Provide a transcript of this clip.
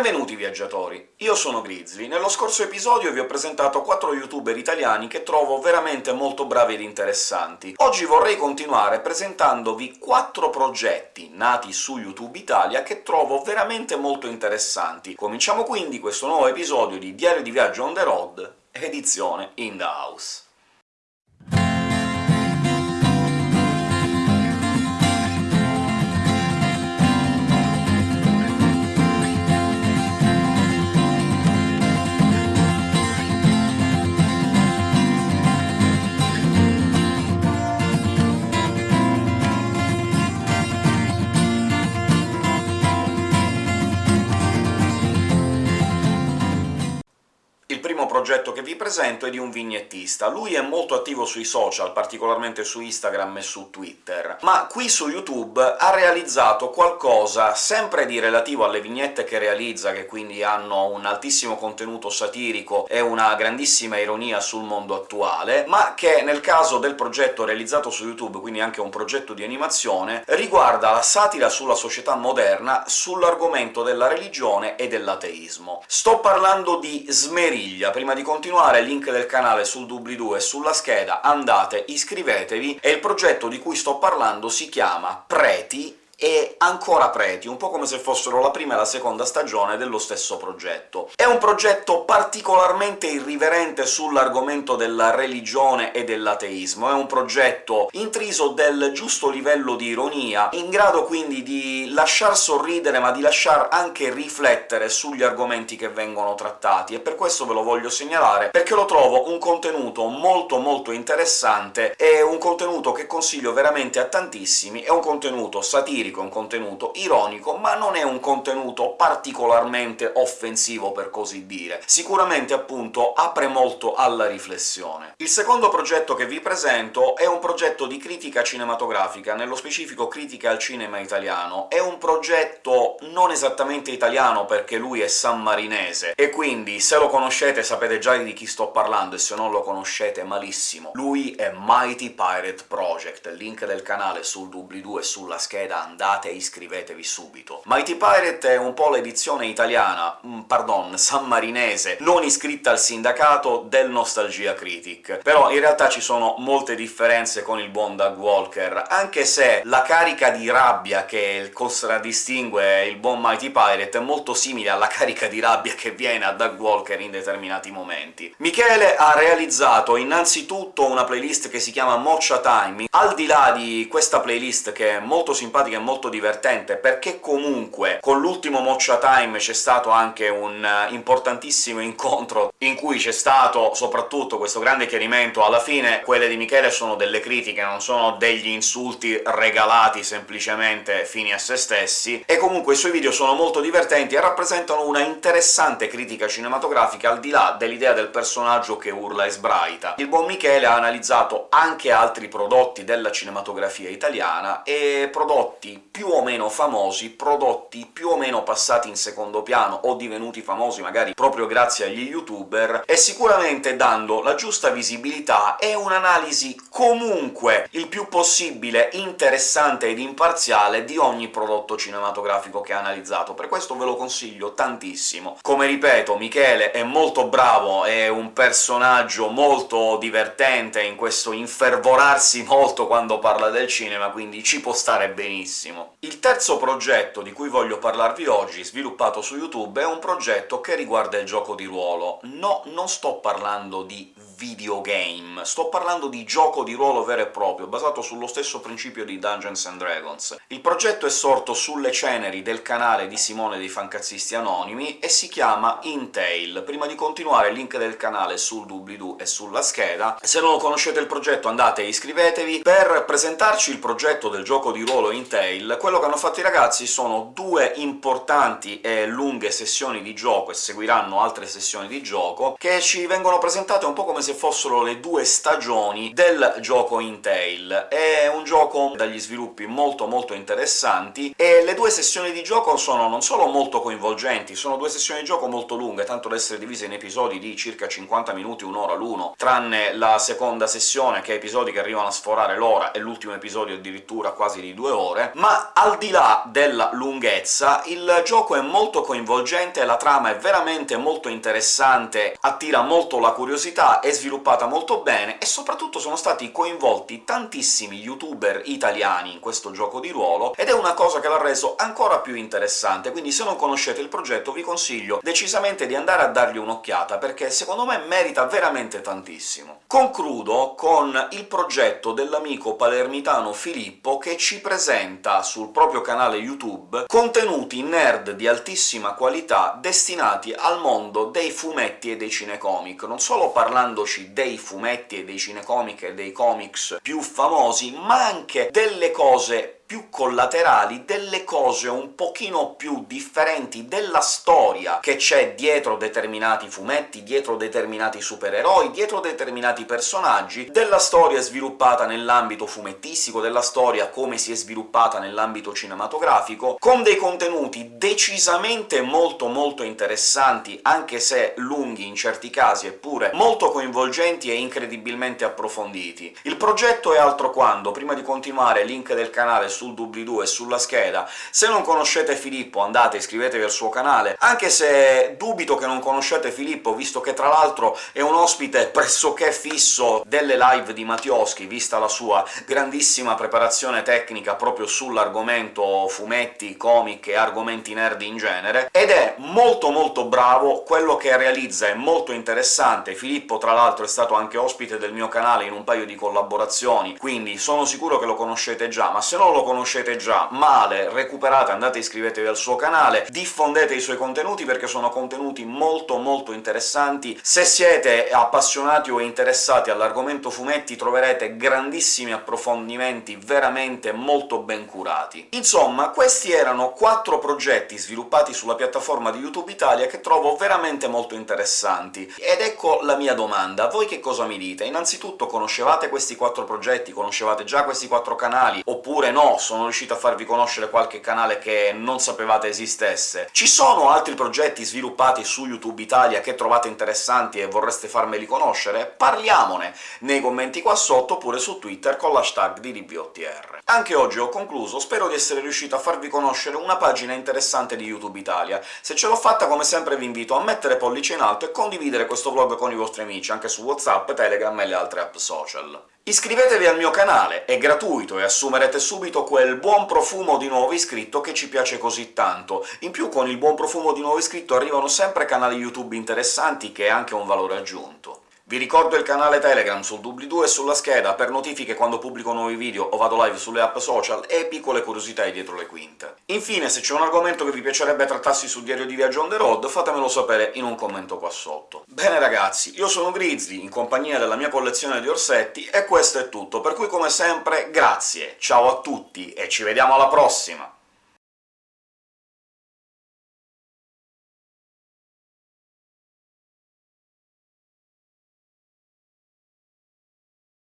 Benvenuti viaggiatori, io sono Grizzly. Nello scorso episodio vi ho presentato quattro youtuber italiani che trovo veramente molto bravi ed interessanti. Oggi vorrei continuare presentandovi quattro progetti nati su YouTube Italia che trovo veramente molto interessanti. Cominciamo quindi questo nuovo episodio di Diario di Viaggio on the road, edizione in the house. Progetto che vi presento è di un vignettista. Lui è molto attivo sui social, particolarmente su Instagram e su Twitter, ma qui su YouTube ha realizzato qualcosa sempre di relativo alle vignette che realizza, che quindi hanno un altissimo contenuto satirico e una grandissima ironia sul mondo attuale, ma che nel caso del progetto realizzato su YouTube, quindi anche un progetto di animazione, riguarda la satira sulla società moderna sull'argomento della religione e dell'ateismo. Sto parlando di Smeriglia, prima di continuare, link del canale sul doobly-doo e sulla scheda, andate, iscrivetevi, e il progetto di cui sto parlando si chiama Preti e ancora preti, un po' come se fossero la prima e la seconda stagione dello stesso progetto. È un progetto particolarmente irriverente sull'argomento della religione e dell'ateismo, è un progetto intriso del giusto livello di ironia, in grado quindi di lasciar sorridere ma di lasciar anche riflettere sugli argomenti che vengono trattati, e per questo ve lo voglio segnalare, perché lo trovo un contenuto molto molto interessante, è un contenuto che consiglio veramente a tantissimi, è un contenuto satirico, satirico, un contenuto ironico, ma non è un contenuto particolarmente offensivo, per così dire. Sicuramente, appunto, apre molto alla riflessione. Il secondo progetto che vi presento è un progetto di critica cinematografica, nello specifico critica al cinema italiano. È un progetto non esattamente italiano, perché lui è sammarinese, e quindi se lo conoscete sapete già di chi sto parlando, e se non lo conoscete malissimo. Lui è Mighty Pirate Project, link del canale sul doobly-doo e sulla scheda andate e iscrivetevi subito. Mighty Pirate è un po' l'edizione italiana, mm, pardon, sammarinese, non iscritta al sindacato del Nostalgia Critic, però in realtà ci sono molte differenze con il buon Doug Walker, anche se la carica di rabbia che contraddistingue il buon Mighty Pirate è molto simile alla carica di rabbia che viene a Doug Walker in determinati momenti. Michele ha realizzato innanzitutto una playlist che si chiama Mocha Time. Al di là di questa playlist, che è molto simpatica e molto molto divertente, perché comunque con l'ultimo Mocha Time c'è stato anche un eh, importantissimo incontro in cui c'è stato soprattutto questo grande chiarimento. Alla fine quelle di Michele sono delle critiche, non sono degli insulti regalati semplicemente fini a se stessi, e comunque i suoi video sono molto divertenti e rappresentano una interessante critica cinematografica, al di là dell'idea del personaggio che urla e sbraita. Il buon Michele ha analizzato anche altri prodotti della cinematografia italiana, e prodotti più o meno famosi, prodotti più o meno passati in secondo piano o divenuti famosi magari proprio grazie agli youtuber, e sicuramente dando la giusta visibilità e un'analisi comunque il più possibile interessante ed imparziale di ogni prodotto cinematografico che ha analizzato. Per questo ve lo consiglio tantissimo. Come ripeto, Michele è molto bravo, è un personaggio molto divertente in questo infervorarsi molto quando parla del cinema, quindi ci può stare benissimo benissimo. Il terzo progetto di cui voglio parlarvi oggi, sviluppato su YouTube, è un progetto che riguarda il gioco di ruolo. No, non sto parlando di videogame, sto parlando di gioco di ruolo vero e proprio, basato sullo stesso principio di Dungeons and Dragons. Il progetto è sorto sulle ceneri del canale di Simone dei Fancazzisti Anonimi e si chiama Intail. Prima di continuare il link del canale sul doobly-doo e sulla scheda. Se non conoscete il progetto andate e iscrivetevi. Per presentarci il progetto del gioco di ruolo Intail, quello che hanno fatto i ragazzi sono due importanti e lunghe sessioni di gioco, e seguiranno altre sessioni di gioco, che ci vengono presentate un po' come se se fossero le due stagioni del gioco Intel. È un gioco dagli sviluppi molto molto interessanti, e le due sessioni di gioco sono non solo molto coinvolgenti, sono due sessioni di gioco molto lunghe, tanto da essere divise in episodi di circa 50 minuti, un'ora l'uno, tranne la seconda sessione, che ha episodi che arrivano a sforare l'ora, e l'ultimo episodio addirittura quasi di due ore, Ma al di là della lunghezza, il gioco è molto coinvolgente, la trama è veramente molto interessante, attira molto la curiosità, è sviluppata molto bene, e soprattutto sono stati coinvolti tantissimi youtuber italiani in questo gioco di ruolo, ed è una cosa che l'ha reso ancora più interessante, quindi se non conoscete il progetto vi consiglio decisamente di andare a dargli un'occhiata, perché secondo me merita veramente tantissimo. Concludo con il progetto dell'amico palermitano Filippo, che ci presenta sul proprio canale YouTube contenuti nerd di altissima qualità destinati al mondo dei fumetti e dei cinecomic, non solo parlandoci dei fumetti e dei cinecomic e dei comics più famosi, ma anche delle cose più collaterali, delle cose un pochino più differenti della storia che c'è dietro determinati fumetti, dietro determinati supereroi, dietro determinati personaggi, della storia sviluppata nell'ambito fumettistico, della storia come si è sviluppata nell'ambito cinematografico, con dei contenuti decisamente molto molto interessanti, anche se lunghi in certi casi, eppure molto coinvolgenti e incredibilmente approfonditi. Il progetto è altro quando, prima di continuare, link del canale sul doobly-doo e sulla scheda. Se non conoscete Filippo andate, iscrivetevi al suo canale, anche se dubito che non conoscete Filippo, visto che tra l'altro è un ospite pressoché fisso delle live di Mattioschi, vista la sua grandissima preparazione tecnica proprio sull'argomento fumetti, comic e argomenti nerd in genere, ed è molto molto bravo, quello che realizza è molto interessante. Filippo, tra l'altro, è stato anche ospite del mio canale in un paio di collaborazioni, quindi sono sicuro che lo conoscete già, ma se non lo conoscete già male, recuperate, andate e iscrivetevi al suo canale, diffondete i suoi contenuti perché sono contenuti molto molto interessanti. Se siete appassionati o interessati all'argomento fumetti troverete grandissimi approfondimenti veramente molto ben curati. Insomma, questi erano quattro progetti sviluppati sulla piattaforma di YouTube Italia che trovo veramente molto interessanti. Ed ecco la mia domanda, voi che cosa mi dite? Innanzitutto conoscevate questi quattro progetti? Conoscevate già questi quattro canali? Oppure no, sono riuscito a farvi conoscere qualche canale che non sapevate esistesse. Ci sono altri progetti sviluppati su YouTube Italia che trovate interessanti e vorreste farmeli conoscere? Parliamone nei commenti qua sotto, oppure su Twitter con l'hashtag di DBOTR. Anche oggi ho concluso, spero di essere riuscito a farvi conoscere una pagina interessante di YouTube Italia. Se ce l'ho fatta, come sempre vi invito a mettere pollice in alto e condividere questo vlog con i vostri amici, anche su WhatsApp, Telegram e le altre app social. Iscrivetevi al mio canale, è gratuito e assumerete subito quel buon profumo di nuovo iscritto che ci piace così tanto. In più con il buon profumo di nuovo iscritto arrivano sempre canali YouTube interessanti che è anche un valore aggiunto. Vi ricordo il canale Telegram sul doobly-doo e sulla scheda per notifiche quando pubblico nuovi video o vado live sulle app social e piccole curiosità dietro le quinte. Infine, se c'è un argomento che vi piacerebbe trattassi sul diario di viaggio on the road, fatemelo sapere in un commento qua sotto. Bene ragazzi, io sono Grizzly, in compagnia della mia collezione di orsetti, e questo è tutto, per cui come sempre grazie, ciao a tutti e ci vediamo alla prossima!